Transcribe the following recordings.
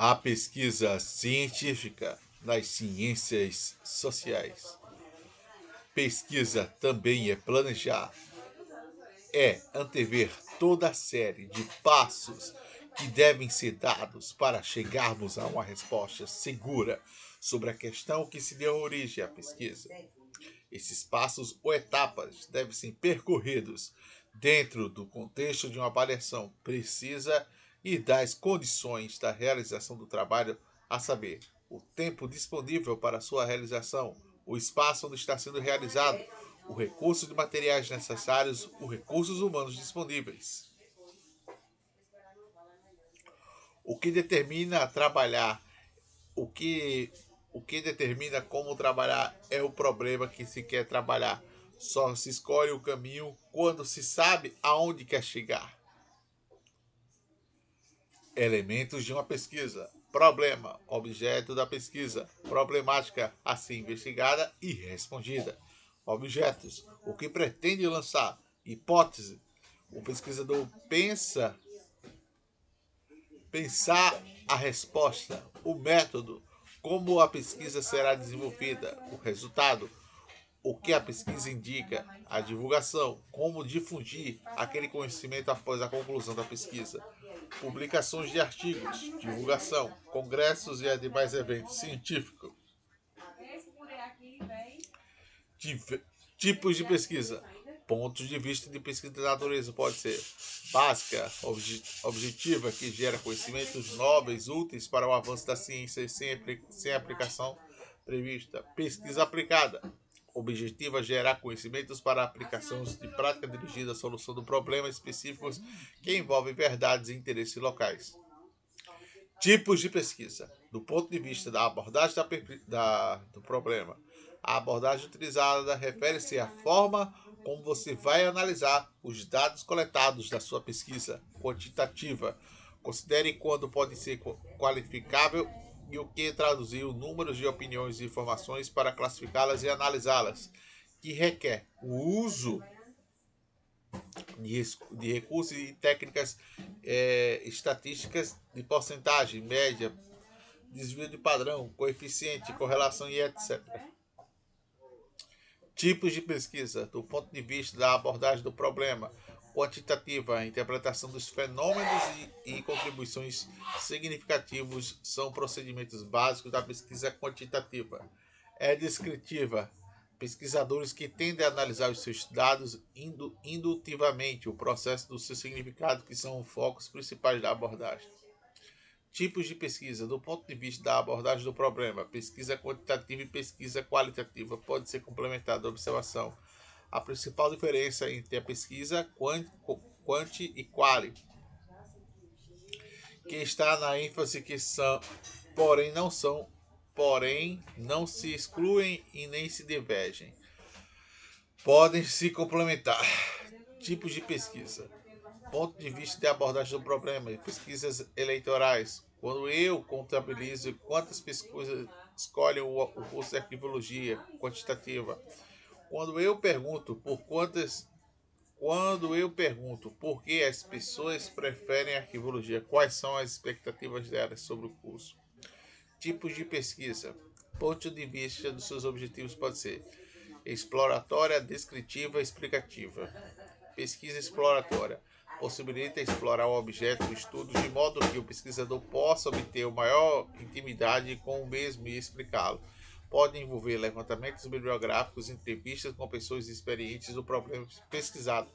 A pesquisa científica nas ciências sociais. Pesquisa também é planejar, é antever toda a série de passos que devem ser dados para chegarmos a uma resposta segura sobre a questão que se deu origem à pesquisa. Esses passos ou etapas devem ser percorridos dentro do contexto de uma avaliação precisa e das condições da realização do trabalho, a saber, o tempo disponível para sua realização, o espaço onde está sendo realizado, o recurso de materiais necessários, os recursos humanos disponíveis. O que determina trabalhar, o que o que determina como trabalhar é o problema que se quer trabalhar. Só se escolhe o caminho quando se sabe aonde quer chegar. Elementos de uma pesquisa. Problema, objeto da pesquisa. Problemática a ser investigada e respondida. Objetos, o que pretende lançar. Hipótese, o pesquisador pensa pensar a resposta, o método, como a pesquisa será desenvolvida, o resultado, o que a pesquisa indica, a divulgação, como difundir aquele conhecimento após a conclusão da pesquisa, publicações de artigos, divulgação, congressos e demais eventos científicos. Tipos de pesquisa. Pontos de vista de pesquisa de natureza pode ser básica, objetiva, que gera conhecimentos nobres, úteis para o avanço da ciência sem, sem aplicação prevista. Pesquisa aplicada, objetiva, gerar conhecimentos para aplicações de prática dirigida à solução de problemas específicos que envolvem verdades e interesses locais. Tipos de pesquisa. Do ponto de vista da abordagem da, da, do problema, a abordagem utilizada refere-se à forma como você vai analisar os dados coletados da sua pesquisa quantitativa. Considere quando pode ser qualificável e o que traduzir números de opiniões e informações para classificá-las e analisá-las, que requer o uso de, de recursos e técnicas é, estatísticas de porcentagem, média, desvio de padrão, coeficiente, correlação e etc. Tipos de pesquisa, do ponto de vista da abordagem do problema, quantitativa, a interpretação dos fenômenos e, e contribuições significativos são procedimentos básicos da pesquisa quantitativa. É descritiva, pesquisadores que tendem a analisar os seus dados indu, indutivamente, o processo do seu significado, que são os focos principais da abordagem. Tipos de pesquisa. Do ponto de vista da abordagem do problema, pesquisa quantitativa e pesquisa qualitativa pode ser complementada observação. A principal diferença entre a pesquisa quant, quant e quali, que está na ênfase que são, porém não são, porém não se excluem e nem se divergem. Podem se complementar. Tipos de pesquisa ponto de vista de abordagem do problema, pesquisas eleitorais. Quando eu contabilizo quantas pesquisas escolhem o, curso de arquivologia quantitativa, quando eu pergunto por quantas quando eu pergunto por que as pessoas preferem arquivologia, quais são as expectativas delas sobre o curso? Tipos de pesquisa. Ponto de vista dos seus objetivos pode ser exploratória, descritiva, explicativa. Pesquisa exploratória possibilita explorar o objeto do estudo de modo que o pesquisador possa obter maior intimidade com o mesmo e explicá-lo. Pode envolver levantamentos bibliográficos, entrevistas com pessoas experientes do problema pesquisado.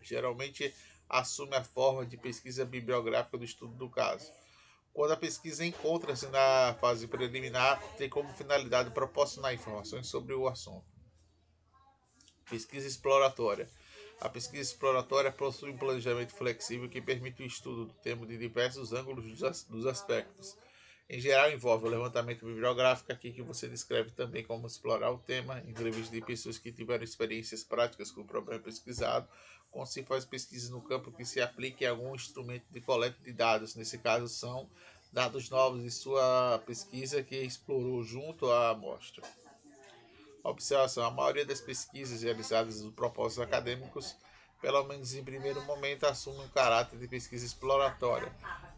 Geralmente assume a forma de pesquisa bibliográfica do estudo do caso. Quando a pesquisa encontra-se na fase preliminar, tem como finalidade proporcionar informações sobre o assunto. Pesquisa exploratória a pesquisa exploratória possui um planejamento flexível que permite o estudo do tema de diversos ângulos dos aspectos. Em geral, envolve o levantamento bibliográfico, aqui que você descreve também como explorar o tema, entrevista de pessoas que tiveram experiências práticas com o problema pesquisado, como se faz pesquisa no campo que se aplique a algum instrumento de coleta de dados. Nesse caso, são dados novos de sua pesquisa que explorou junto à amostra. Observação: a maioria das pesquisas realizadas dos propósitos acadêmicos, pelo menos em primeiro momento, assume um caráter de pesquisa exploratória.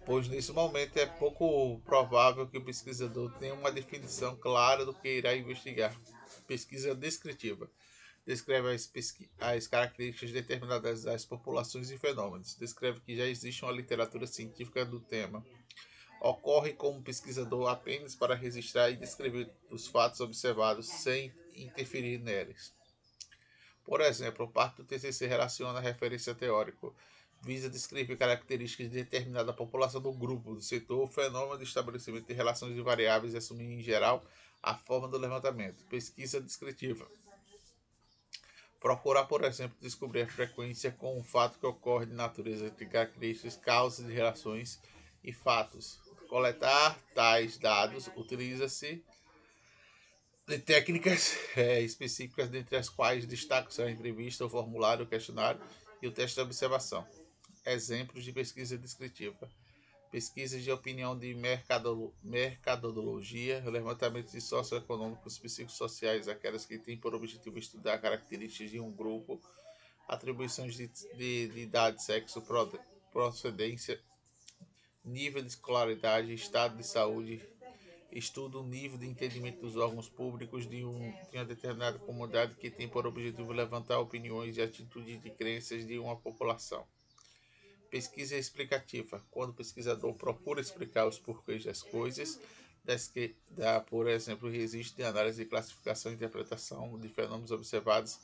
pois nesse momento é pouco provável que o pesquisador tenha uma definição clara do que irá investigar. Pesquisa descritiva descreve as, as, características determinadas das populações e fenômenos, descreve que já existe uma literatura científica do tema. Ocorre como pesquisador apenas para registrar e descrever os fatos observados sem interferir neles. Por exemplo, parte do TCC relaciona referência teórica, visa descrever características de determinada população do grupo, do setor, o fenômeno de estabelecimento de relações de variáveis e assumir em geral a forma do levantamento. Pesquisa descritiva. Procurar, por exemplo, descobrir a frequência com um fato que ocorre de natureza entre características, causas de relações e fatos. Coletar tais dados utiliza-se de técnicas é, específicas, dentre as quais destacam a entrevista, o formulário, o questionário e o teste de observação. Exemplos de pesquisa descritiva. Pesquisas de opinião de mercado, mercadologia, levantamentos de socioeconômicos psicossociais, aquelas que têm por objetivo estudar características de um grupo, atribuições de, de, de idade, sexo, procedência, nível de escolaridade, estado de saúde, estuda o nível de entendimento dos órgãos públicos de, um, de uma determinada comunidade que tem por objetivo levantar opiniões e atitudes de crenças de uma população. Pesquisa explicativa, quando o pesquisador procura explicar os porquês das coisas, das que dá, por exemplo, registro de análise de classificação e interpretação de fenômenos observados,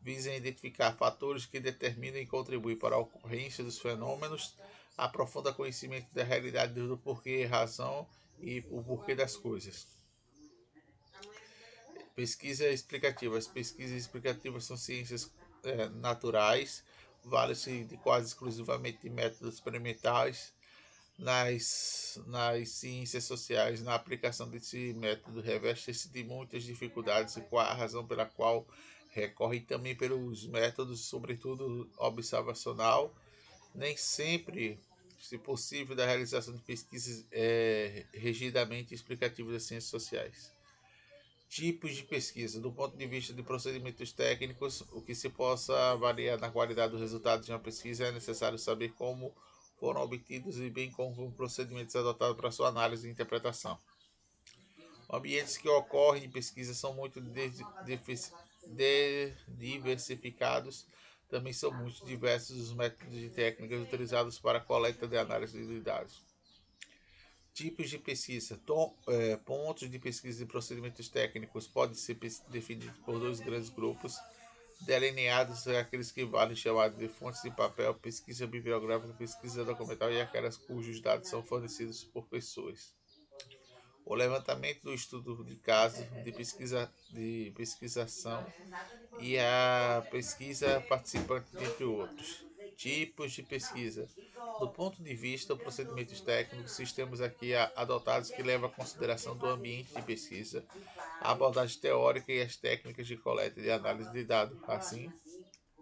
visa identificar fatores que determinam e contribuem para a ocorrência dos fenômenos, aprofunda conhecimento da realidade do porquê, razão e o porquê das coisas. Pesquisa explicativa. As pesquisas explicativas são ciências é, naturais, vale-se quase exclusivamente de métodos experimentais. Nas, nas ciências sociais, na aplicação desse método, reveste-se de muitas dificuldades e qual a razão pela qual recorre também pelos métodos, sobretudo observacional, nem sempre se possível, da realização de pesquisas é, rigidamente explicativas das ciências sociais. Tipos de pesquisa. Do ponto de vista de procedimentos técnicos, o que se possa avaliar na qualidade dos resultados de uma pesquisa é necessário saber como foram obtidos e bem como os procedimentos adotados para sua análise e interpretação. Ambientes que ocorrem em pesquisa são muito diversificados também são muito diversos os métodos e técnicas utilizados para a coleta de análise de dados. Tipos de pesquisa. Tom, é, pontos de pesquisa e procedimentos técnicos podem ser definidos por dois grandes grupos, delineados aqueles que valem chamados de fontes de papel, pesquisa bibliográfica, pesquisa documental e aquelas cujos dados são fornecidos por pessoas. O levantamento do estudo de caso, de pesquisa de pesquisação e a pesquisa participante, entre outros. Tipos de pesquisa. Do ponto de vista dos procedimentos técnicos, sistemas aqui adotados que levam a consideração do ambiente de pesquisa, a abordagem teórica e as técnicas de coleta e análise de dados. Assim,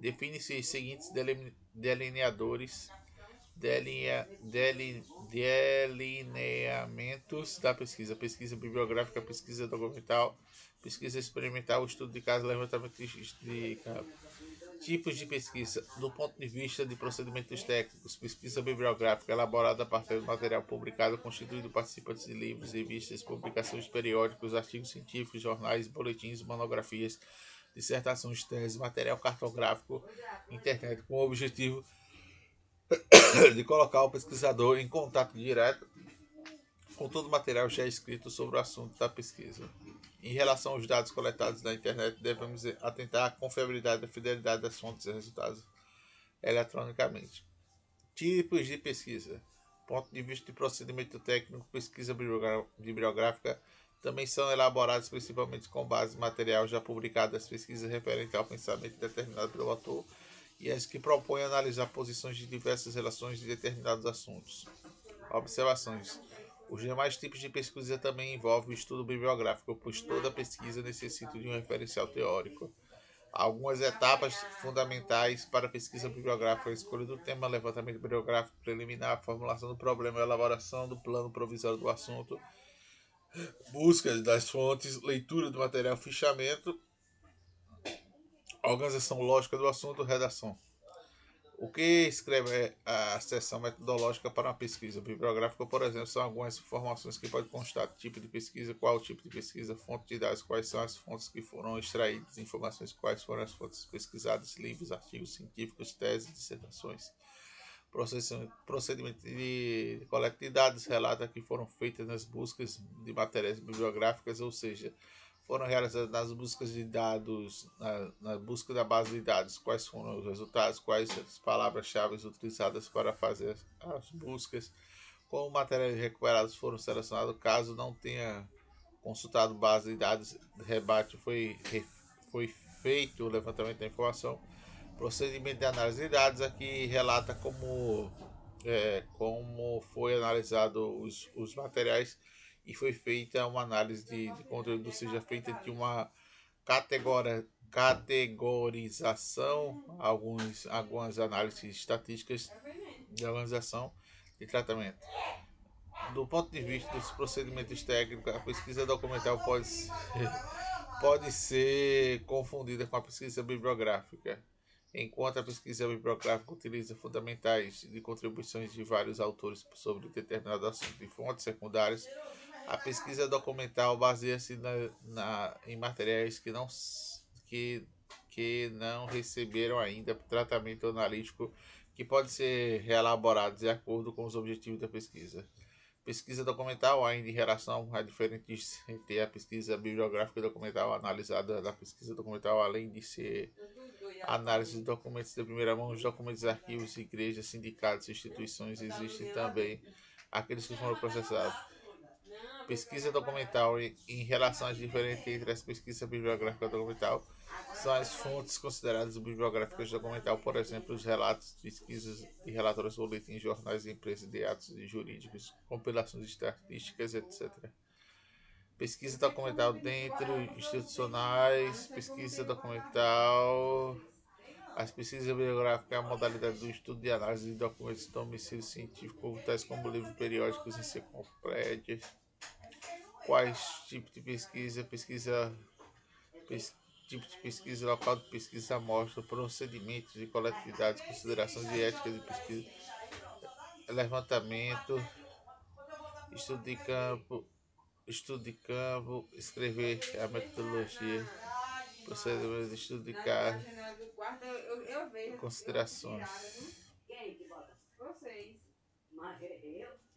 define-se os seguintes delineadores delinea, delineamentos da pesquisa, pesquisa bibliográfica, pesquisa documental, pesquisa experimental, estudo de caso, levantamento de tipos de pesquisa, do ponto de vista de procedimentos técnicos, pesquisa bibliográfica elaborada a partir do material publicado, constituído participantes de livros, revistas, publicações periódicos, artigos científicos, jornais, boletins, monografias, dissertações, teses, material cartográfico, internet, com o objetivo de colocar o pesquisador em contato direto com todo o material já escrito sobre o assunto da pesquisa. Em relação aos dados coletados na internet, devemos atentar à confiabilidade e fidelidade das fontes e resultados eletronicamente. Tipos de pesquisa. Ponto de vista de procedimento técnico, pesquisa bibliográfica também são elaborados principalmente com base em material já publicado das pesquisas referentes ao pensamento determinado pelo autor e as que propõem analisar posições de diversas relações de determinados assuntos. Observações. Os demais tipos de pesquisa também envolvem o estudo bibliográfico, pois toda pesquisa necessita de um referencial teórico. Algumas etapas fundamentais para a pesquisa bibliográfica: a escolha do tema, levantamento bibliográfico preliminar, formulação do problema, elaboração do plano provisório do assunto, busca das fontes, leitura do material, fichamento organização lógica do assunto, redação. O que escreve a seção metodológica para uma pesquisa bibliográfica, por exemplo, são algumas informações que podem constar: tipo de pesquisa, qual tipo de pesquisa, fonte de dados, quais são as fontes que foram extraídas, informações, quais foram as fontes pesquisadas, livros, artigos científicos, teses, dissertações. Procedimento de coleta de dados relata que foram feitas nas buscas de matérias bibliográficas, ou seja, foram realizadas nas buscas de dados, na, na, busca da base de dados, quais foram os resultados, quais as palavras-chave utilizadas para fazer as buscas, como materiais recuperados foram selecionados, caso não tenha consultado base de dados, rebate. Foi, foi feito o levantamento da informação, procedimento de análise de dados aqui relata como, é, como foi analisado os, os materiais e foi feita uma análise de, de conteúdo, ou seja, feita de uma categora, categorização, alguns, algumas análises estatísticas de organização de tratamento. Do ponto de vista dos procedimentos técnicos, a pesquisa documental pode ser, pode ser confundida com a pesquisa bibliográfica. Enquanto a pesquisa bibliográfica utiliza fundamentais de contribuições de vários autores sobre determinado assunto e fontes secundárias, a pesquisa documental baseia-se na, na, em materiais que não, que, que não receberam ainda tratamento analítico que pode ser reelaborados de acordo com os objetivos da pesquisa. Pesquisa documental ainda em relação a diferentes entre a pesquisa bibliográfica documental analisada da pesquisa documental, além de ser análise de documentos de primeira mão, os documentos, arquivos, igrejas, sindicatos, instituições, existem também aqueles que foram processados pesquisa documental e em relação às diferenças entre as pesquisas bibliográficas documental são as fontes consideradas bibliográficas documental, por exemplo, os relatos, pesquisas e relatórios, boletins, jornais, empresas de atos jurídicos, compilações estatísticas, etc. Pesquisa documental dentro institucionais, pesquisa documental, as pesquisas bibliográficas é a modalidade do estudo de análise de documentos de domicílio científico, tais como livros periódicos, enciclopédias, quais tipos de pesquisa, pesquisa, pes, tipo de pesquisa, local de pesquisa, amostra, procedimentos de coleta de dados, considerações de ética de pesquisa, levantamento, estudo de campo, estudo de campo, escrever a metodologia, procedimento de estudo de caso, considerações.